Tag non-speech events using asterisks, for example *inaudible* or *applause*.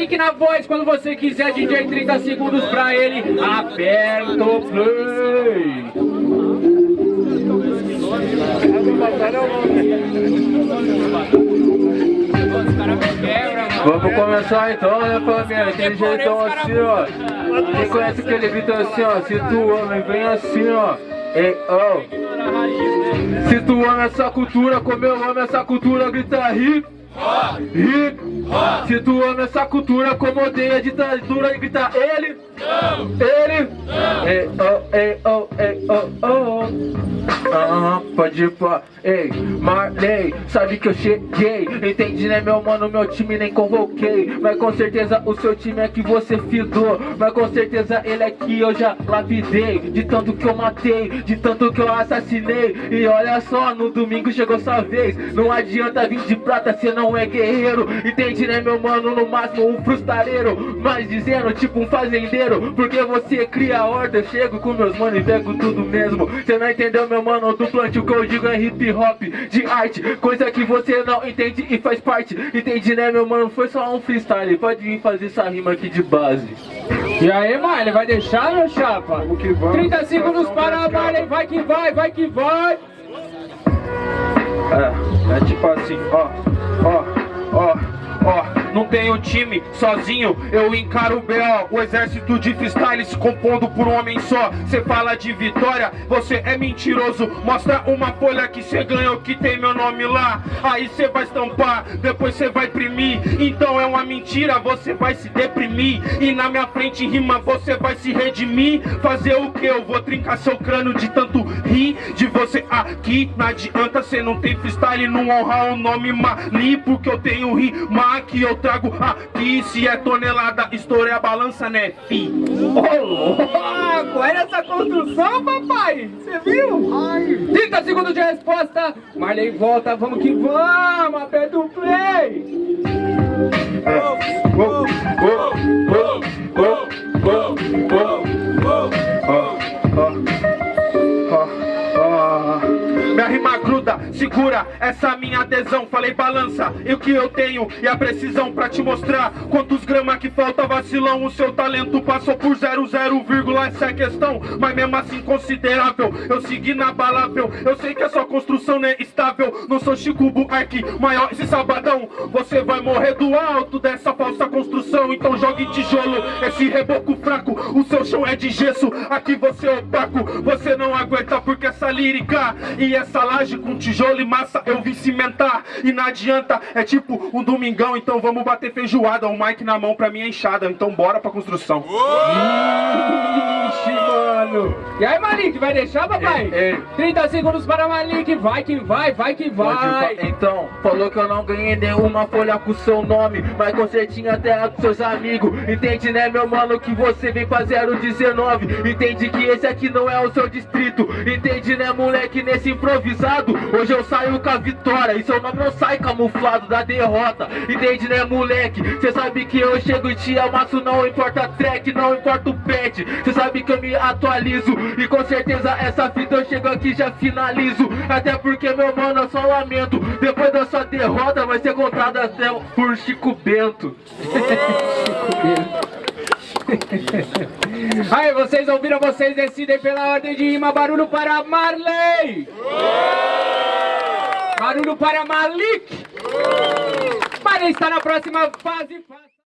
Malik na voz, quando você quiser, DJ 30 segundos pra ele, aperta o play. Vamos começar então, né família? Aquele jeitão assim, ó. Quem conhece aquele beat assim, ó? Se tu homem, vem assim, ó. Ei, oh. Se tu ama essa cultura, como eu amo essa cultura, grita hip. Tu ama essa cultura, como odeia a ditadura, grita ele. Ele. Ei, oh, ei, oh, ei, oh, oh. Aham, pode ir pra... Ei, Marley, sabe que eu cheguei? Entendi, né, meu mano, meu time nem convoquei. Mas com certeza o seu time é que você fidou. Mas com certeza ele é que eu já lapidei. De tanto que eu matei, de tanto que eu assassinei. E olha só, no domingo chegou sua vez. Não adianta vir de prata, cê não é guerreiro. Entendi, né, meu mano, no máximo um frustareiro. Mas dizendo, tipo um fazendeiro. Porque você cria horta, eu chego com meus manos e pego tudo mesmo. Cê não entendeu, meu mano? Mano, do plant o que eu digo é hip hop de arte Coisa que você não entende e faz parte. Entendi né meu mano, foi só um freestyle Pode vir fazer essa rima aqui de base. E aí mano, vai deixar meu chapa? Vamos que vamos 30 segundos para a Marley, vai que vai, vai que vai. É, é tipo assim, ó, ó, ó, ó não tenho time sozinho, eu encaro o B.O. O exército de freestyle se compondo por um homem só. Cê fala de vitória, você é mentiroso. Mostra uma folha que cê ganhou que tem meu nome lá. Aí cê vai estampar, depois cê vai imprimir. Então é uma mentira, você vai se deprimir. E na minha frente rima, você vai se redimir. Fazer o que? Eu vou trincar seu crânio de tanto rir de você aqui. Não adianta, cê não tem freestyle, não honrar o nome Mali. Porque eu tenho rima que eu trago aqui Se é tonelada, estourei a balança, né, fi? Ô, louco! Olha essa construção, papai! Você viu? Ai. 30 segundos de resposta! Marley volta, vamos que vamos! Aperta o play! Oh, oh, oh, Minha rima segura essa minha adesão. Falei balança, e o que eu tenho e a precisão pra te mostrar. Quantos gramas que falta vacilão O seu talento passou por zero, zero vírgula. Essa é questão, mas mesmo assim considerável. Eu segui na balável, eu sei que a sua construção não é estável. Não sou Chico Buarque, maior esse sabadão. Você vai morrer do alto dessa falsa construção. Então jogue tijolo, esse reboco fraco. O seu chão é de gesso, aqui você é opaco. Você não aguenta porque essa lírica e essa laje com tijolo e massa eu vim cimentar. E não adianta, é tipo um domingão Então vamos bater feijoada, um mic na mão pra minha enxada Então bora pra construção Ixi, mano. E aí Malik, vai deixar papai? Ei, ei. 30 segundos para Malik, vai que vai, vai que vai. Então, falou que eu não ganhei nenhuma folha com seu nome Mas você tinha terra com seus amigos. Entende né meu mano que você vem pra 019 Entende que esse aqui não é o seu distrito. Entende né moleque nesse improvisado? Hoje eu saio com a vitória E seu nome não sai camuflado da derrota. Entende né moleque? Cê sabe que eu chego e te amasso Não importa track, não importa o pet Cê sabe que eu me atualizo E com certeza essa fita eu chego aqui já finalizo Até porque meu mano eu só lamento Depois da sua derrota vai ser contada até por Chico Bento Chico *laughs* Bento Aí, vocês ouviram, vocês decidem pela ordem de rima. Barulho para Marley. Barulho para Malik. Marley está na próxima fase.